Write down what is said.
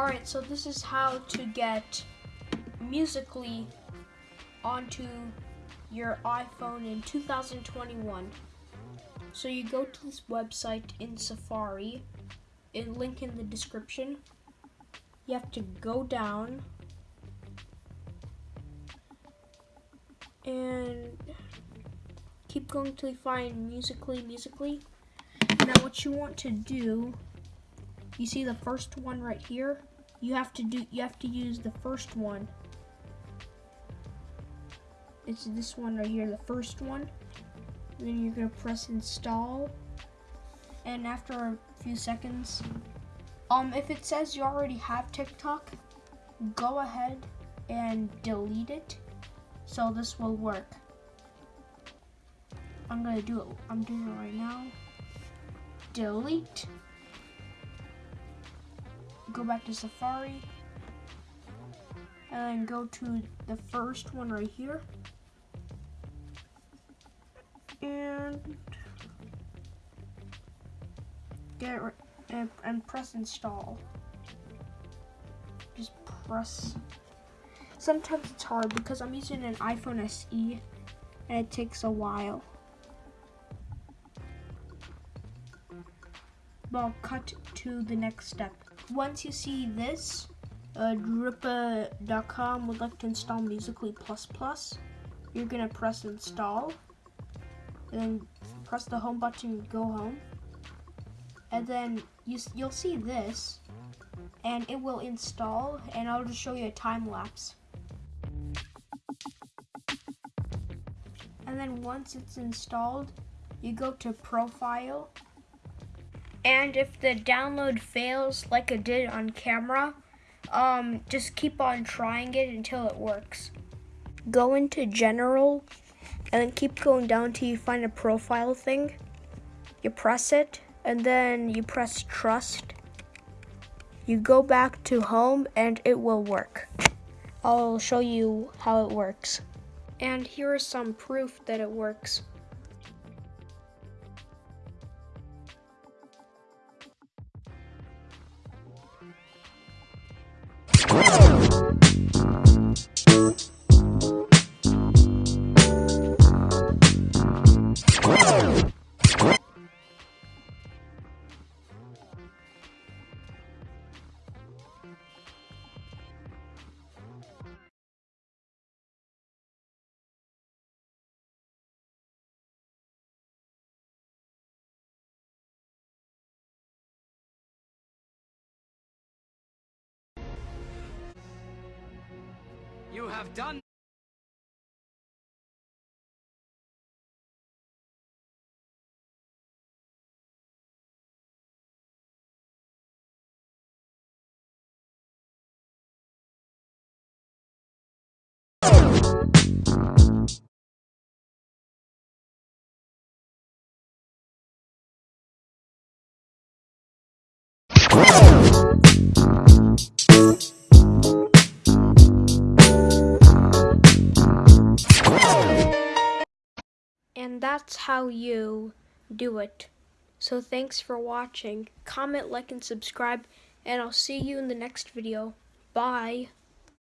Alright, so this is how to get Musical.ly onto your iPhone in 2021. So you go to this website in Safari, in link in the description. You have to go down and keep going till you find Musical.ly, Musical.ly. Now what you want to do, you see the first one right here? You have to do, you have to use the first one. It's this one right here, the first one. And then you're gonna press install. And after a few seconds, um, if it says you already have TikTok, go ahead and delete it. So this will work. I'm gonna do it, I'm doing it right now. Delete. Go back to Safari. And go to the first one right here. And get and, and press install. Just press. Sometimes it's hard because I'm using an iPhone SE and it takes a while. But I'll cut to the next step. Once you see this, uh, would like to install Musical.ly Plus Plus. You're gonna press install, and then press the home button, go home, and then you, you'll see this, and it will install, and I'll just show you a time lapse. And then once it's installed, you go to profile and if the download fails like it did on camera, um, just keep on trying it until it works. Go into general and then keep going down till you find a profile thing. You press it and then you press trust. You go back to home and it will work. I'll show you how it works. And here is some proof that it works. You have done That's how you do it. So thanks for watching. Comment, like, and subscribe, and I'll see you in the next video. Bye.